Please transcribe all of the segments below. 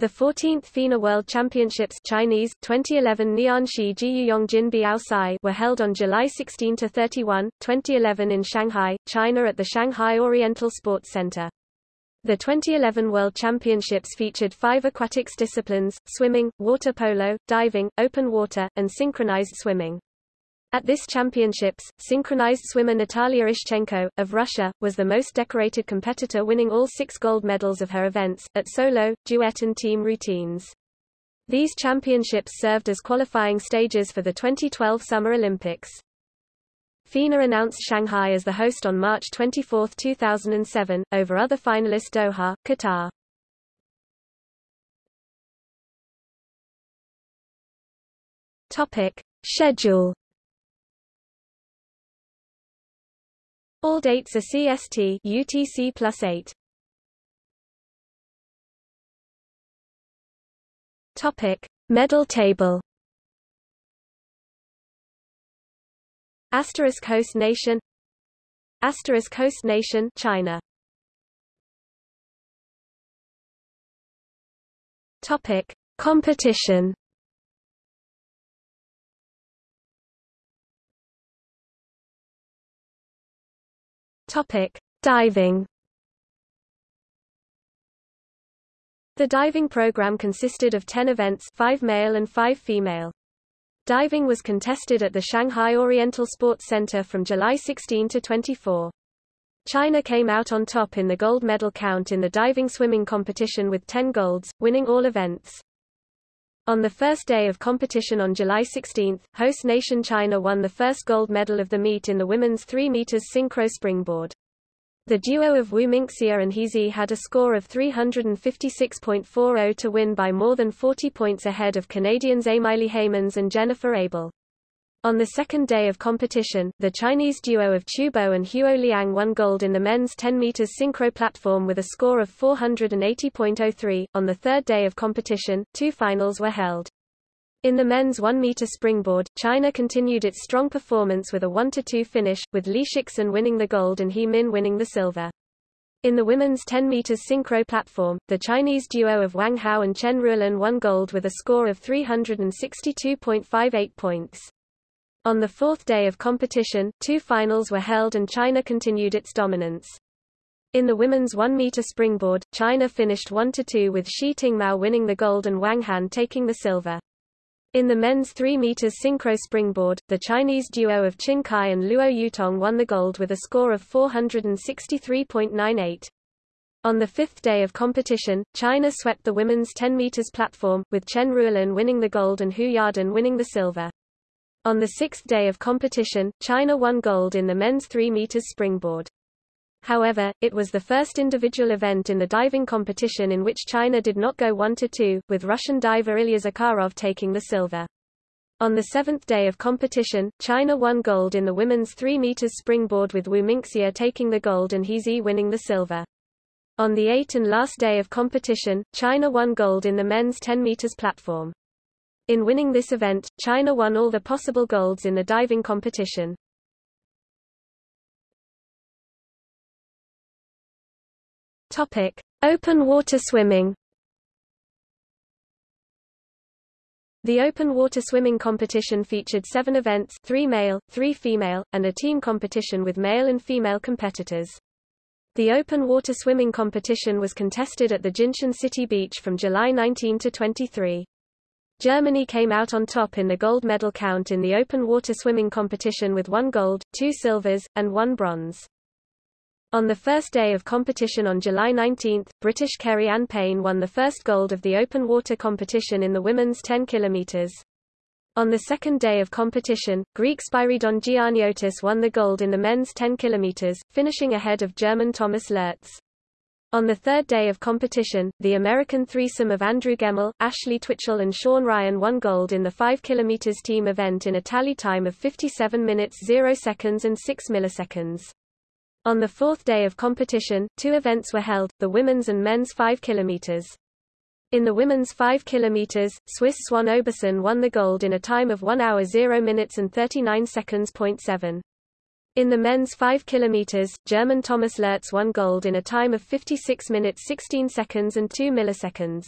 The 14th FINA World Championships Chinese 2011 Nianshi Jiyuyongjin Biaosai were held on July 16 to 31, 2011 in Shanghai, China at the Shanghai Oriental Sports Center. The 2011 World Championships featured five aquatics disciplines, swimming, water polo, diving, open water, and synchronized swimming. At this championships, synchronized swimmer Natalia Ishchenko, of Russia, was the most decorated competitor winning all six gold medals of her events, at solo, duet and team routines. These championships served as qualifying stages for the 2012 Summer Olympics. FINA announced Shanghai as the host on March 24, 2007, over other finalist Doha, Qatar. Topic. Schedule All dates are CST UTC plus 8. Topic: Medal table. Asterisk host nation. Asterisk host nation China. Topic: Competition. Topic: Diving. The diving program consisted of 10 events, 5 male and 5 female. Diving was contested at the Shanghai Oriental Sports Center from July 16 to 24. China came out on top in the gold medal count in the diving swimming competition with 10 golds, winning all events. On the first day of competition on July 16, host nation China won the first gold medal of the meet in the women's 3 meters synchro springboard. The duo of Wu Minxia and He Zi had a score of 356.40 to win by more than 40 points ahead of Canadians Emily Heymans and Jennifer Abel. On the second day of competition, the Chinese duo of Qiu Bo and Huo Liang won gold in the men's 10 meters synchro platform with a score of 480.03. On the third day of competition, two finals were held. In the men's 1 meter springboard, China continued its strong performance with a 1-2 finish, with Li Shixin winning the gold and He Min winning the silver. In the women's 10 meters synchro platform, the Chinese duo of Wang Hao and Chen Ruolin won gold with a score of 362.58 points. On the fourth day of competition, two finals were held and China continued its dominance. In the women's 1-meter springboard, China finished 1-2 with Shi Tingmao winning the gold and Wang Han taking the silver. In the men's 3 meters synchro springboard, the Chinese duo of Qin Kai and Luo Yutong won the gold with a score of 463.98. On the fifth day of competition, China swept the women's 10 meters platform, with Chen Ruolin winning the gold and Hu Yadan winning the silver. On the sixth day of competition, China won gold in the men's 3 meters springboard. However, it was the first individual event in the diving competition in which China did not go 1-2, with Russian diver Ilya Zakharov taking the silver. On the seventh day of competition, China won gold in the women's 3 meters springboard with Wu Minxia taking the gold and He Zi winning the silver. On the eighth and last day of competition, China won gold in the men's 10 meters platform. In winning this event, China won all the possible golds in the diving competition. Topic: Open water swimming. The open water swimming competition featured seven events three male, three female, and a team competition with male and female competitors. The open water swimming competition was contested at the Jinshan City Beach from July 19 to 23. Germany came out on top in the gold medal count in the open water swimming competition with one gold, two silvers, and one bronze. On the first day of competition on July 19, British Keri-anne Payne won the first gold of the open water competition in the women's 10 km. On the second day of competition, Greek Spyridon Gianniotis won the gold in the men's 10 km, finishing ahead of German Thomas Lurz. On the third day of competition, the American threesome of Andrew Gemmell, Ashley Twichell and Sean Ryan won gold in the 5 km team event in a tally time of 57 minutes 0 seconds and 6 milliseconds. On the fourth day of competition, two events were held, the women's and men's 5 km. In the women's 5 km, Swiss Swann Oberson won the gold in a time of 1 hour 0 minutes and 39 seconds. 7. In the men's 5 km, German Thomas Lurz won gold in a time of 56 minutes 16 seconds and 2 milliseconds.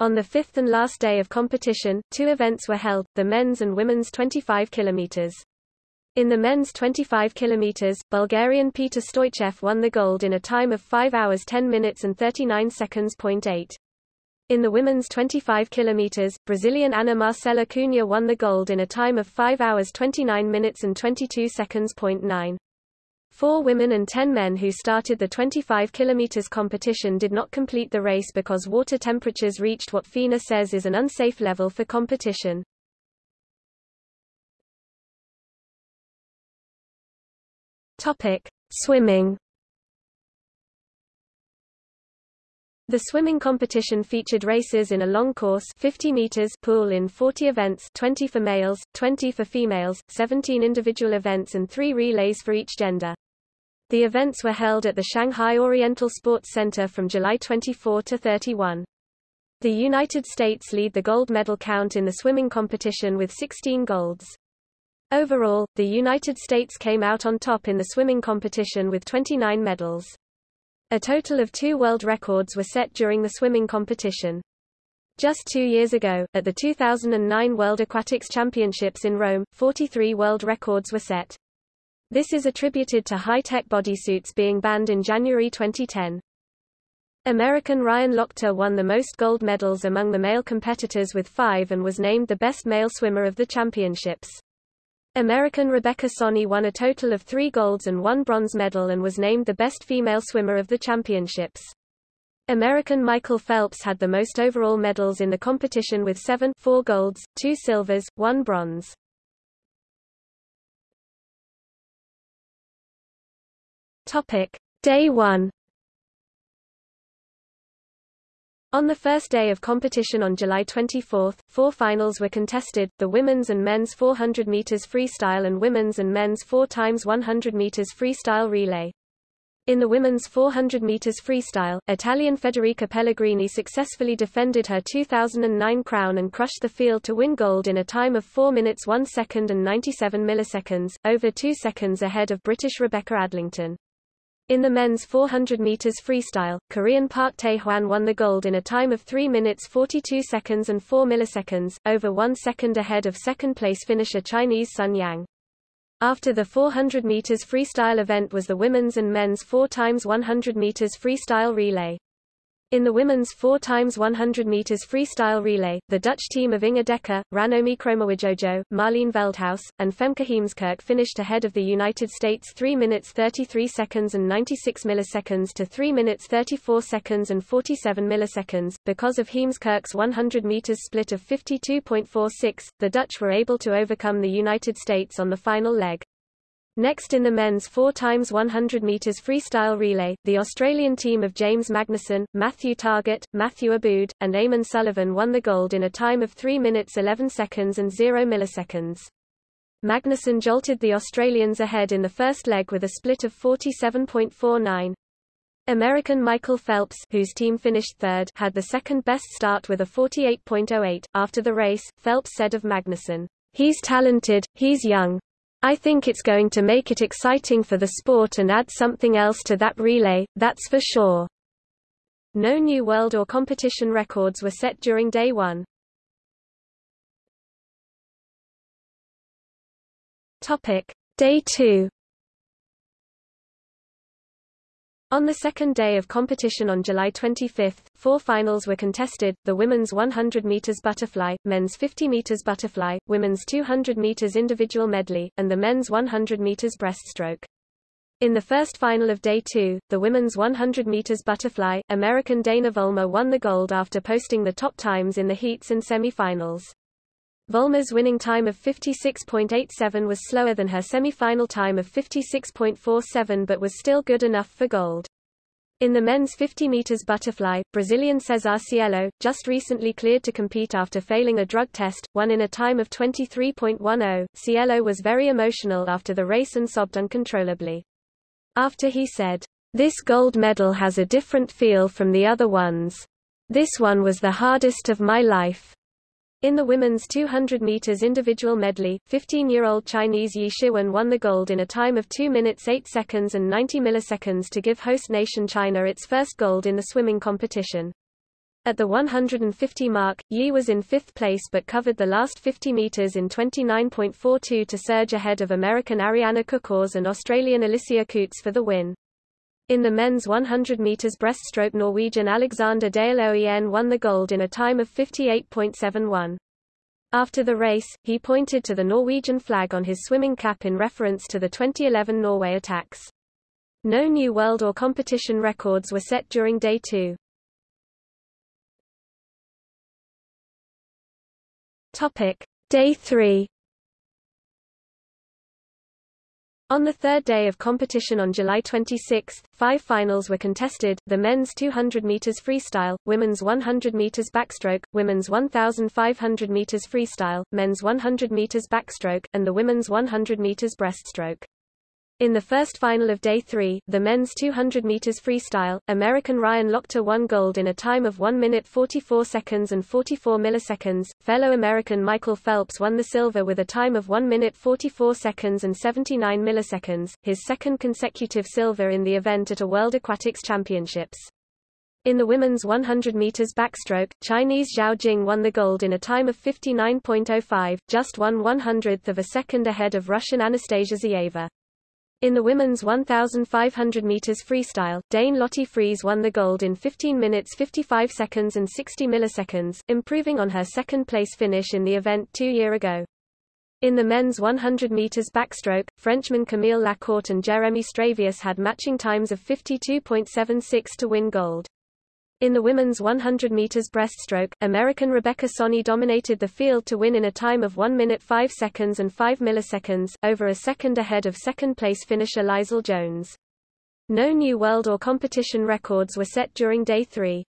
On the fifth and last day of competition, two events were held, the men's and women's 25 km. In the men's 25 km, Bulgarian Petar Stoychev won the gold in a time of 5 hours 10 minutes and 39 seconds. 8. In the women's 25 km, Brazilian Ana Marcela Cunha won the gold in a time of 5 hours 29 minutes and 22 seconds. 9. Four women and ten men who started the 25 km competition did not complete the race because water temperatures reached what FINA says is an unsafe level for competition. Topic: Swimming. The swimming competition featured races in a long course 50 meters pool in 40 events 20 for males, 20 for females, 17 individual events and 3 relays for each gender. The events were held at the Shanghai Oriental Sports Center from July 24 to 31. The United States lead the gold medal count in the swimming competition with 16 golds. Overall, the United States came out on top in the swimming competition with 29 medals. A total of two world records were set during the swimming competition. Just two years ago, at the 2009 World Aquatics Championships in Rome, 43 world records were set. This is attributed to high-tech bodysuits being banned in January 2010. American Ryan Lochte won the most gold medals among the male competitors with five and was named the best male swimmer of the championships. American Rebecca Soni won a total of three golds and one bronze medal and was named the best female swimmer of the championships. American Michael Phelps had the most overall medals in the competition with seven four golds, two silvers, one bronze. Topic: Day 1 On the first day of competition on July 24, four finals were contested, the women's and men's 400 meters freestyle and women's and men's 4 times 100 meters freestyle relay. In the women's 400 meters freestyle, Italian Federica Pellegrini successfully defended her 2009 crown and crushed the field to win gold in a time of 4 minutes 1 second and 97 milliseconds, over 2 seconds ahead of British Rebecca Adlington. In the men's 400 meters freestyle, Korean Park Tae-hwan won the gold in a time of 3 minutes 42 seconds and 4 milliseconds, over 1 second ahead of second-place finisher Chinese Sun Yang. After the 400 meters freestyle event was the women's and men's 4 times 100 meters freestyle relay. In the women's 4 times 100 meters freestyle relay, the Dutch team of Inge Dekker, Ranomi Kromowidjojo, Marleen Veldhuis, and Femke Heemskerk finished ahead of the United States 3 minutes 33 seconds and 96 milliseconds to 3 minutes 34 seconds and 47 milliseconds. Because of Heemskerk's 100 meters split of 52.46, the Dutch were able to overcome the United States on the final leg. Next in the men's 4 x 100 metres freestyle relay, the Australian team of James Magnussen, Matthew Targett, Matthew Abood, and Eamon Sullivan won the gold in a time of 3 minutes 11 seconds and 0 milliseconds. Magnussen jolted the Australians ahead in the first leg with a split of 47.49. American Michael Phelps, whose team finished third, had the second best start with a 48.08. After the race, Phelps said of Magnussen, He's talented, he's young, I think it's going to make it exciting for the sport and add something else to that relay, that's for sure. No new world or competition records were set during day one. Topic: Day 2 On the second day of competition on July 25, four finals were contested, the women's 100 meters butterfly, men's 50 meters butterfly, women's 200 meters individual medley, and the men's 100 meters breaststroke. In the first final of day two, the women's 100 meters butterfly, American Dana Vollmer won the gold after posting the top times in the heats and semifinals. Vollmer's winning time of 56.87 was slower than her semi-final time of 56.47 but was still good enough for gold. In the men's 50 meters butterfly, Brazilian Cesar Cielo, just recently cleared to compete after failing a drug test, won in a time of 23.10. Cielo was very emotional after the race and sobbed uncontrollably. After he said, This gold medal has a different feel from the other ones. This one was the hardest of my life. In the women's 200 meters individual medley, 15-year-old Chinese Ye Shiwen won the gold in a time of 2 minutes 8 seconds and 90 milliseconds to give host nation China its first gold in the swimming competition. At the 150 mark, Yi was in fifth place but covered the last 50 meters in 29.42 to surge ahead of American Ariana Kukors and Australian Alicia Coutts for the win. In the men's 100 meters breaststroke Norwegian Alexander Dale Oen won the gold in a time of 58.71. After the race, he pointed to the Norwegian flag on his swimming cap in reference to the 2011 Norway attacks. No new world or competition records were set during day two. Topic: Day 3 On the third day of competition on July 26, five finals were contested, the men's 200 meters freestyle, women's 100 meters backstroke, women's 1500 meters freestyle, men's 100 meters backstroke, and the women's 100 meters breaststroke. In the first final of Day 3, the men's 200 meters freestyle, American Ryan Lochte won gold in a time of 1 minute 44 seconds and 44 milliseconds. Fellow American Michael Phelps won the silver with a time of 1 minute 44 seconds and 79 milliseconds, his second consecutive silver in the event at a World Aquatics Championships. In the women's 100 meters backstroke, Chinese Zhao Jing won the gold in a time of 59.05, just one one hundredth of a second ahead of Russian Anastasia Zueva. In the women's 1,500 meters freestyle, Dane Lotte Friis won the gold in 15 minutes 55 seconds and 60 milliseconds, improving on her second-place finish in the event two year ago. In the men's 100 meters backstroke, Frenchman Camille Lacourt and Jeremy Stravius had matching times of 52.76 to win gold. In the women's 100 meters breaststroke, American Rebecca Soni dominated the field to win in a time of 1 minute 5 seconds and 5 milliseconds, over a second ahead of second-place finisher Leisel Jones. No new world or competition records were set during day 3.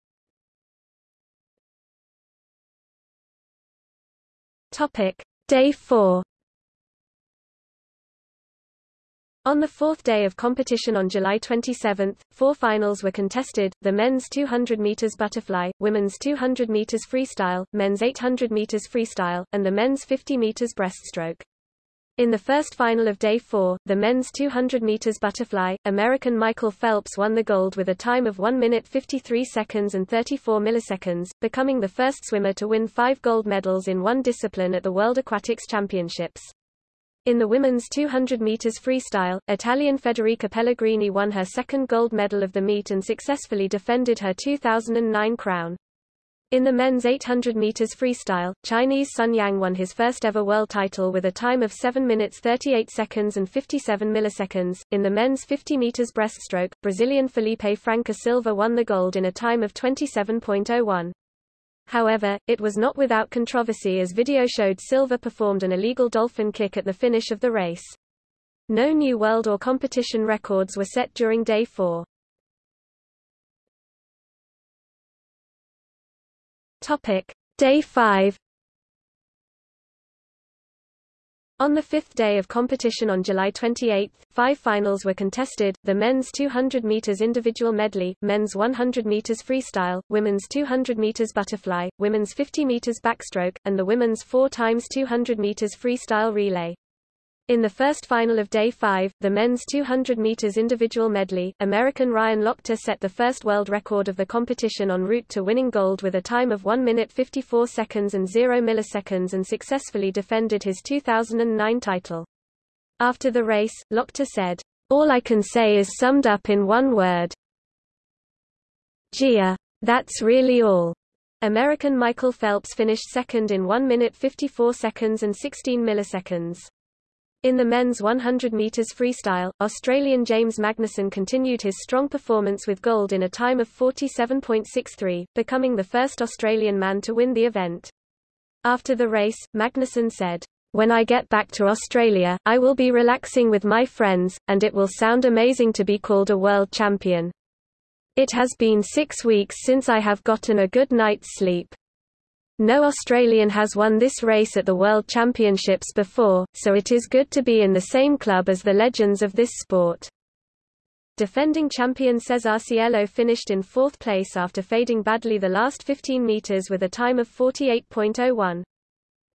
Topic: Day 4 On the fourth day of competition on July 27, four finals were contested, the men's 200 meters butterfly, women's 200 meters freestyle, men's 800 meters freestyle, and the men's 50 meters breaststroke. In the first final of day four, the men's 200 meters butterfly, American Michael Phelps won the gold with a time of 1 minute 53 seconds and 34 milliseconds, becoming the first swimmer to win five gold medals in one discipline at the World Aquatics Championships. In the women's 200 meters freestyle, Italian Federica Pellegrini won her second gold medal of the meet and successfully defended her 2009 crown. In the men's 800 meters freestyle, Chinese Sun Yang won his first ever world title with a time of 7 minutes 38 seconds and 57 milliseconds. In the men's 50 meters breaststroke, Brazilian Felipe Franca Silva won the gold in a time of 27.01. However, it was not without controversy as video showed Silva performed an illegal dolphin kick at the finish of the race. No new world or competition records were set during day 4. Topic: Day 5 On the fifth day of competition on July 28, five finals were contested, the men's 200 meters individual medley, men's 100 meters freestyle, women's 200 meters butterfly, women's 50 meters backstroke, and the women's 4 times 200 meters freestyle relay. In the first final of Day 5, the men's 200 meters individual medley, American Ryan Lochte set the first world record of the competition en route to winning gold with a time of 1 minute 54 seconds and 0 milliseconds and successfully defended his 2009 title. After the race, Lochte said, All I can say is summed up in one word. Jeah. That's really all. American Michael Phelps finished second in 1 minute 54 seconds and 16 milliseconds. In the men's 100 metres freestyle, Australian James Magnussen continued his strong performance with gold in a time of 47.63, becoming the first Australian man to win the event. After the race, Magnussen said, When I get back to Australia, I will be relaxing with my friends, and it will sound amazing to be called a world champion. It has been six weeks since I have gotten a good night's sleep. No Australian has won this race at the World Championships before, so it is good to be in the same club as the legends of this sport. Defending champion Cesar Cielo finished in fourth place after fading badly the last 15 meters with a time of 48.01.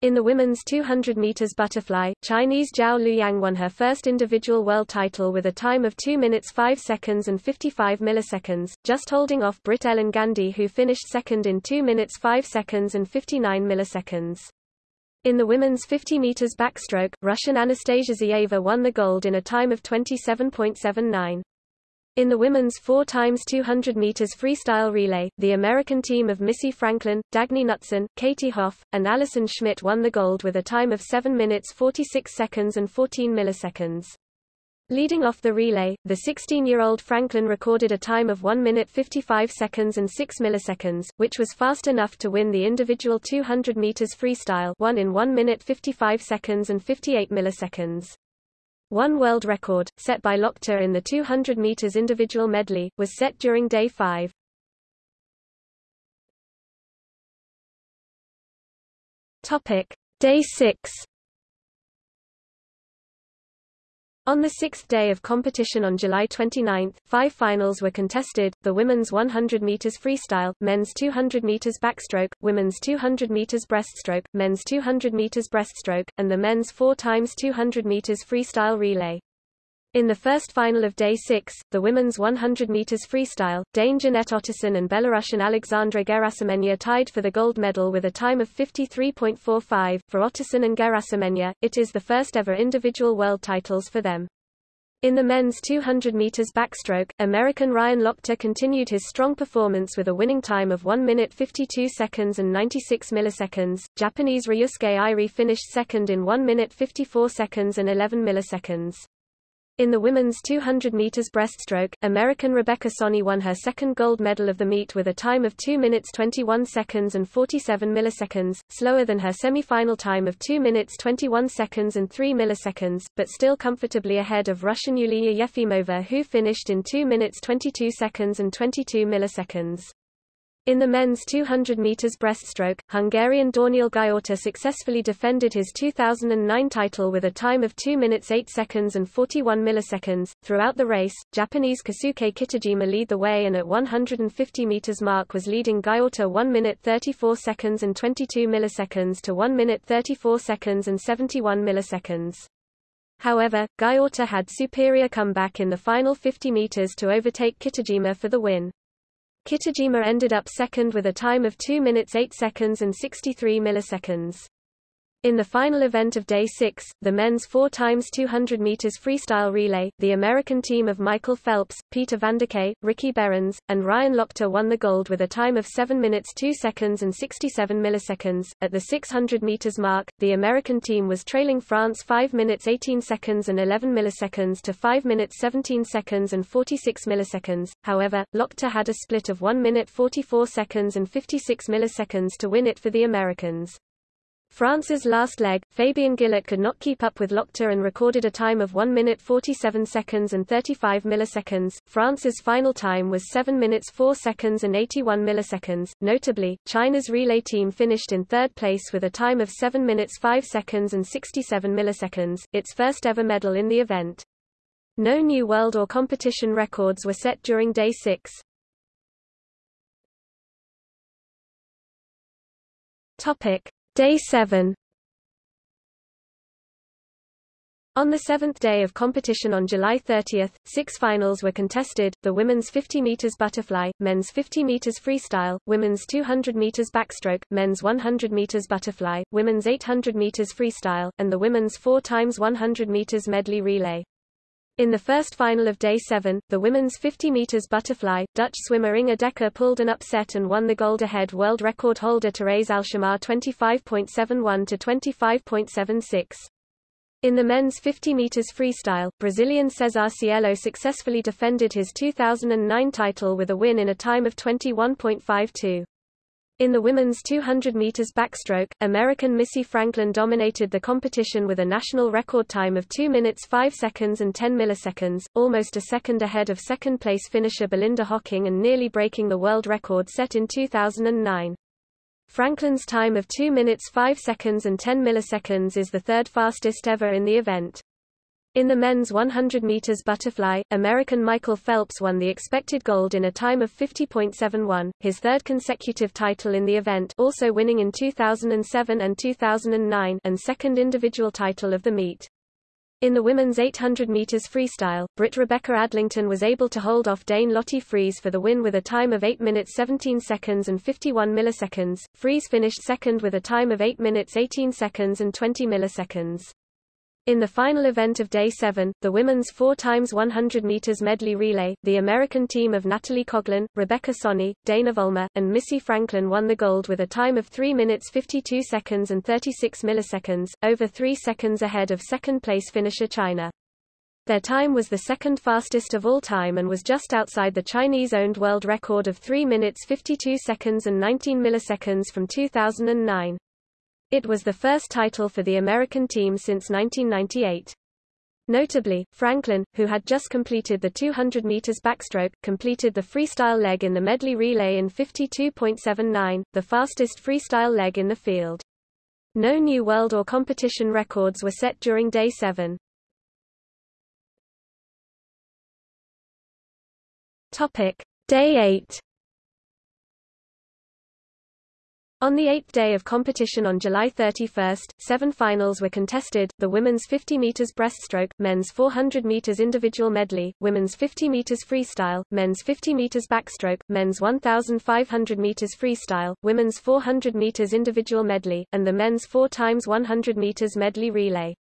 In the women's 200 meters butterfly, Chinese Zhao Luyang won her first individual world title with a time of 2 minutes 5 seconds and 55 milliseconds, just holding off Brit Ellen Gandy who finished second in 2 minutes 5 seconds and 59 milliseconds. In the women's 50 meters backstroke, Russian Anastasia Zueva won the gold in a time of 27.79. In the women's 4 times 200 meters freestyle relay, the American team of Missy Franklin, Dagny Knutson, Katie Hoff, and Allison Schmitt won the gold with a time of 7 minutes 46 seconds and 14 milliseconds. Leading off the relay, the 16-year-old Franklin recorded a time of 1 minute 55 seconds and 6 milliseconds, which was fast enough to win the individual 200 meters freestyle, won in 1 minute 55 seconds and 58 milliseconds. One world record, set by Lochte in the 200 meters individual medley, was set during day 5. Topic: Day 6. On the sixth day of competition on July 29, five finals were contested, the women's 100 meters freestyle, men's 200 meters backstroke, women's 200 meters breaststroke, men's 200 meters breaststroke, and the men's 4 times 200 meters freestyle relay. In the first final of Day 6, the women's 100 meters freestyle, Dane Jeanette Ottesen and Belarusian Alexandra Gerasimenya tied for the gold medal with a time of 53.45. For Ottesen and Gerasimenya, it is the first ever individual world titles for them. In the men's 200 meters backstroke, American Ryan Lochte continued his strong performance with a winning time of 1 minute 52 seconds and 96 milliseconds. Japanese Ryosuke Irie finished second in 1 minute 54 seconds and 11 milliseconds. In the women's 200 meters breaststroke, American Rebecca Soni won her second gold medal of the meet with a time of 2 minutes 21 seconds and 47 milliseconds, slower than her semi-final time of 2 minutes 21 seconds and 3 milliseconds, but still comfortably ahead of Russian Yulia Yefimova who finished in 2 minutes 22 seconds and 22 milliseconds. In the men's 200 meters breaststroke, Hungarian Dániel Gyurta successfully defended his 2009 title with a time of 2 minutes 8 seconds and 41 milliseconds. Throughout the race, Japanese Keisuke Kitajima lead the way and at 150 meters mark was leading Gyurta 1 minute 34 seconds and 22 milliseconds to 1 minute 34 seconds and 71 milliseconds. However, Gyurta had superior comeback in the final 50 meters to overtake Kitajima for the win. Kitajima ended up second with a time of 2 minutes 8 seconds and 63 milliseconds. In the final event of Day 6, the men's 4 times 200 meters freestyle relay, the American team of Michael Phelps, Peter Vanderkaay, Ricky Berens, and Ryan Lochte won the gold with a time of 7 minutes 2 seconds and 67 milliseconds. At the 600 meters mark, the American team was trailing France 5 minutes 18 seconds and 11 milliseconds to 5 minutes 17 seconds and 46 milliseconds. However, Lochte had a split of 1 minute 44 seconds and 56 milliseconds to win it for the Americans. France's last leg, Fabien Gilot could not keep up with Lochte and recorded a time of 1 minute 47 seconds and 35 milliseconds. France's final time was 7 minutes 4 seconds and 81 milliseconds. Notably, China's relay team finished in third place with a time of 7 minutes 5 seconds and 67 milliseconds, its first ever medal in the event. No new world or competition records were set during day 6. Topic: Day 7 On the seventh day of competition on July 30, six finals were contested, the women's 50 meters butterfly, men's 50 meters freestyle, women's 200 meters backstroke, men's 100 meters butterfly, women's 800 meters freestyle, and the women's 4 times 100 meters medley relay. In the first final of Day 7, the women's 50 meters butterfly, Dutch swimmer Inge Dekker pulled an upset and won the gold ahead world record holder Therese Alshammar 25.71 to 25.76. In the men's 50 meters freestyle, Brazilian Cesar Cielo successfully defended his 2009 title with a win in a time of 21.52. In the women's 200 meters backstroke, American Missy Franklin dominated the competition with a national record time of 2 minutes 5 seconds and 10 milliseconds, almost a second ahead of second-place finisher Belinda Hocking and nearly breaking the world record set in 2009. Franklin's time of 2 minutes 5 seconds and 10 milliseconds is the third fastest ever in the event. In the men's 100 meters butterfly, American Michael Phelps won the expected gold in a time of 50.71, his third consecutive title in the event also winning in 2007 and 2009 and second individual title of the meet. In the women's 800 meters freestyle, Brit Rebecca Adlington was able to hold off Dane Lotte Friis for the win with a time of 8 minutes 17 seconds and 51 milliseconds. Friese finished second with a time of 8 minutes 18 seconds and 20 milliseconds. In the final event of Day 7, the women's 4 times 100 meters medley relay, the American team of Natalie Coughlin, Rebecca Soni, Dana Vollmer, and Missy Franklin won the gold with a time of 3 minutes 52 seconds and 36 milliseconds, over 3 seconds ahead of second-place finisher China. Their time was the second fastest of all time and was just outside the Chinese-owned world record of 3 minutes 52 seconds and 19 milliseconds from 2009. It was the first title for the American team since 1998. Notably, Franklin, who had just completed the 200 meters backstroke, completed the freestyle leg in the medley relay in 52.79, the fastest freestyle leg in the field. No new world or competition records were set during day 7. Topic: Day 8 On the eighth day of competition on July 31, seven finals were contested, the women's 50 meters breaststroke, men's 400 meters individual medley, women's 50 meters freestyle, men's 50 meters backstroke, men's 1,500 meters freestyle, women's 400 meters individual medley, and the men's 4 times 100 meters medley relay.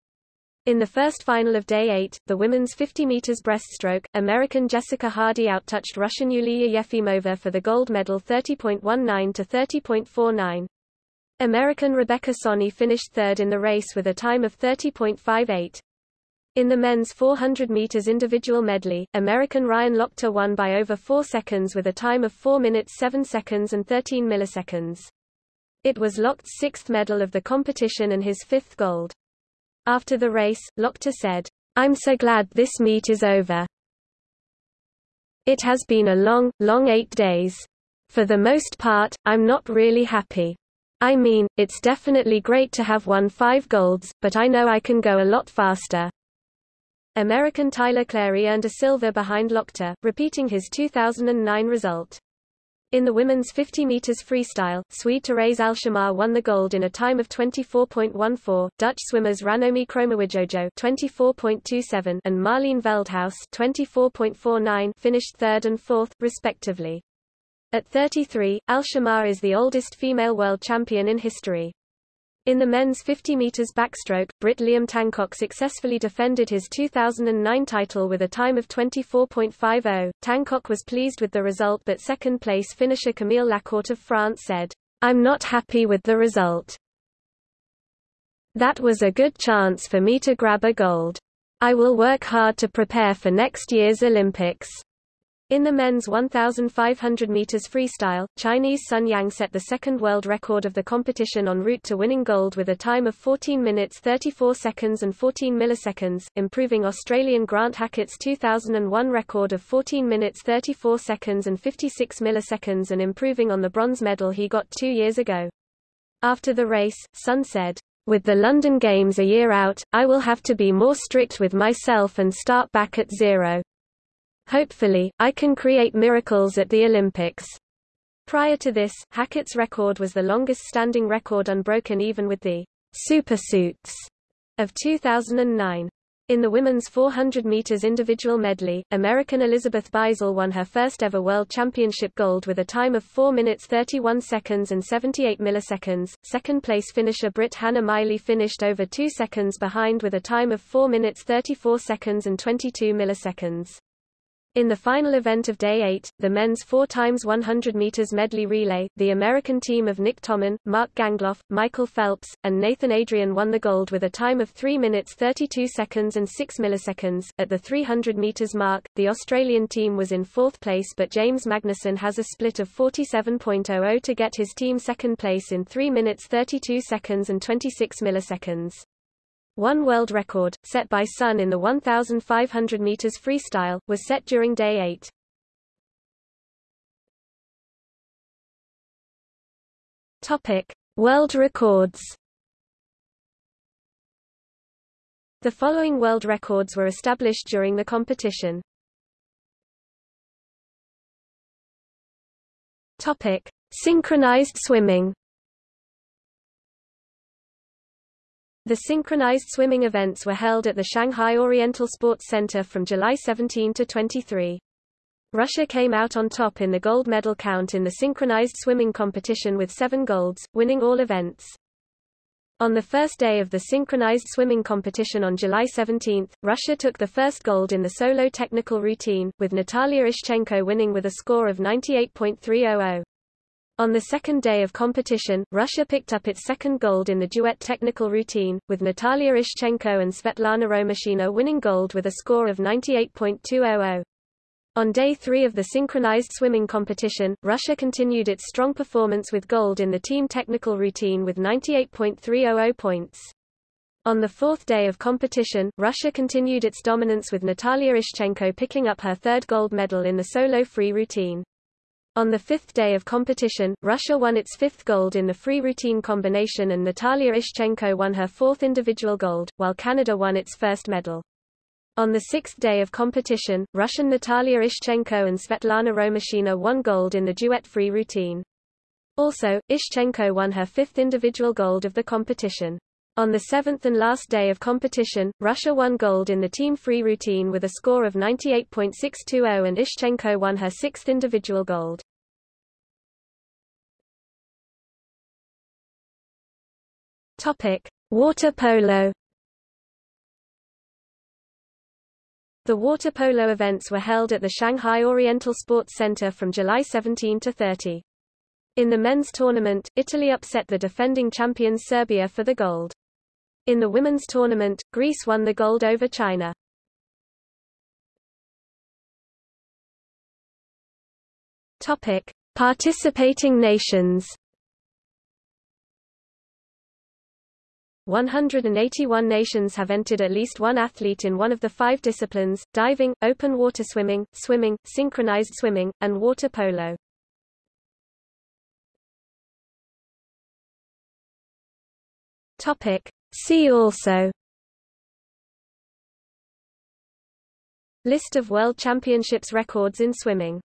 In the first final of Day 8, the women's 50 meters breaststroke, American Jessica Hardy outtouched Russian Yulia Yefimova for the gold medal 30.19 to 30.49. American Rebecca Soni finished third in the race with a time of 30.58. In the men's 400 meters individual medley, American Ryan Lochte won by over 4 seconds with a time of 4 minutes 7 seconds and 13 milliseconds. It was Lochte's sixth medal of the competition and his fifth gold. After the race, Lochte said, I'm so glad this meet is over. It has been a long, long eight days. For the most part, I'm not really happy. I mean, it's definitely great to have won five golds, but I know I can go a lot faster. American Tyler Clary earned a silver behind Lochte, repeating his 2009 result. In the women's 50 meters freestyle, Swede Therese Alshammar won the gold in a time of 24.14. Dutch swimmers Ranomi Kromowidjojo 24.27 and Marleen Veldhuis 24.49 finished third and fourth, respectively. At 33, Alshammar is the oldest female world champion in history. In the men's 50 meters backstroke, Brit Liam Tancock successfully defended his 2009 title with a time of 24.50. Tancock was pleased with the result but second-place finisher Camille Lacourt of France said, I'm not happy with the result. That was a good chance for me to grab a gold. I will work hard to prepare for next year's Olympics. In the men's 1,500 meters freestyle, Chinese Sun Yang set the second world record of the competition en route to winning gold with a time of 14 minutes 34 seconds and 14 milliseconds, improving Australian Grant Hackett's 2001 record of 14 minutes 34 seconds and 56 milliseconds and improving on the bronze medal he got two years ago. After the race, Sun said, with the London Games a year out, I will have to be more strict with myself and start back at zero. Hopefully, I can create miracles at the Olympics. Prior to this, Hackett's record was the longest-standing record unbroken even with the supersuits of 2009. In the women's 400 meters individual medley, American Elizabeth Beisel won her first ever world championship gold with a time of 4 minutes 31 seconds and 78 milliseconds. Second place finisher Brit Hannah Miley finished over 2 seconds behind with a time of 4 minutes 34 seconds and 22 milliseconds. In the final event of Day 8, the men's 4 times 100 meters medley relay, the American team of Nick Thoman, Mark Gangloff, Michael Phelps, and Nathan Adrian won the gold with a time of 3 minutes 32 seconds and 6 milliseconds. At the 300 meters mark, the Australian team was in fourth place but James Magnussen has a split of 47.00 to get his team second place in 3 minutes 32 seconds and 26 milliseconds. One world record, set by Sun in the 1,500 meters freestyle, was set during day 8. Topic: World records. The following world records were established during the competition. Topic: Synchronized swimming. The synchronized swimming events were held at the Shanghai Oriental Sports Center from July 17 to 23. Russia came out on top in the gold medal count in the synchronized swimming competition with seven golds, winning all events. On the first day of the synchronized swimming competition on July 17, Russia took the first gold in the solo technical routine, with Natalia Ishchenko winning with a score of 98.300. On the second day of competition, Russia picked up its second gold in the duet technical routine, with Natalia Ishchenko and Svetlana Romashina winning gold with a score of 98.200. On day three of the synchronized swimming competition, Russia continued its strong performance with gold in the team technical routine with 98.300 points. On the fourth day of competition, Russia continued its dominance with Natalia Ishchenko picking up her third gold medal in the solo free routine. On the fifth day of competition, Russia won its fifth gold in the free routine combination and Natalia Ishchenko won her fourth individual gold, while Canada won its first medal. On the sixth day of competition, Russian Natalia Ishchenko and Svetlana Romashina won gold in the duet free routine. Also, Ishchenko won her fifth individual gold of the competition. On the seventh and last day of competition, Russia won gold in the team free routine with a score of 98.620 and Ishchenko won her sixth individual gold. Water polo. The water polo events were held at the Shanghai Oriental Sports Center from July 17 to 30. In the men's tournament, Italy upset the defending champions Serbia for the gold. In the women's tournament, Greece won the gold over China. Topic: Participating nations. 181 nations have entered at least one athlete in one of the five disciplines, diving, open water swimming, swimming, synchronized swimming, and water polo. Topic. See also. List of World Championships records in swimming